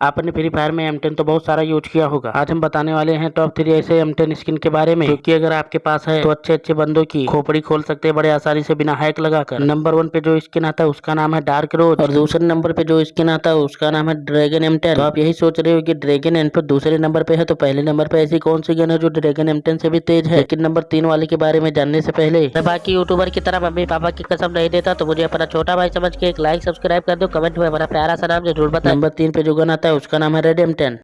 आपने free fire में M तो बहुत सारा यूज़ किया होगा। आज हम बताने वाले हैं टॉप थ्री ऐसे एम स्किन के बारे में। क्योंकि अगर आपके पास है तो अच्छे अच्छे बंदों की खोपड़ी खोल सकते हैं, बड़े आसानी से बिना हैक लगाकर। नंबर वन पे जो स्किन आता है, उसका नाम है डार्क रोज और दूसरे नंबर पे जो स्किन आता है, उसका नाम है ड्रैगन एम तो आप यही सोच रहे हो की ड्रैगन एम दूसरे नंबर पे है तो पहले नंबर पे ऐसी कौन सी गन है जो ड्रैगन एम से भी तेज है? लेकिन नंबर तीन वाले के बारे में जानने से पहले बाकी यूट्यूबर की तरह मम्मी पापा की कसम नहीं देता तो मुझे अपना छोटा भाई समझ के एक लाइक सब्सक्राइब कर दो। कमेंट में हमारा प्यारा सा नाम ज़रूर बता नंबर तीन पे जो गन है उसका नाम है रेडियम टेन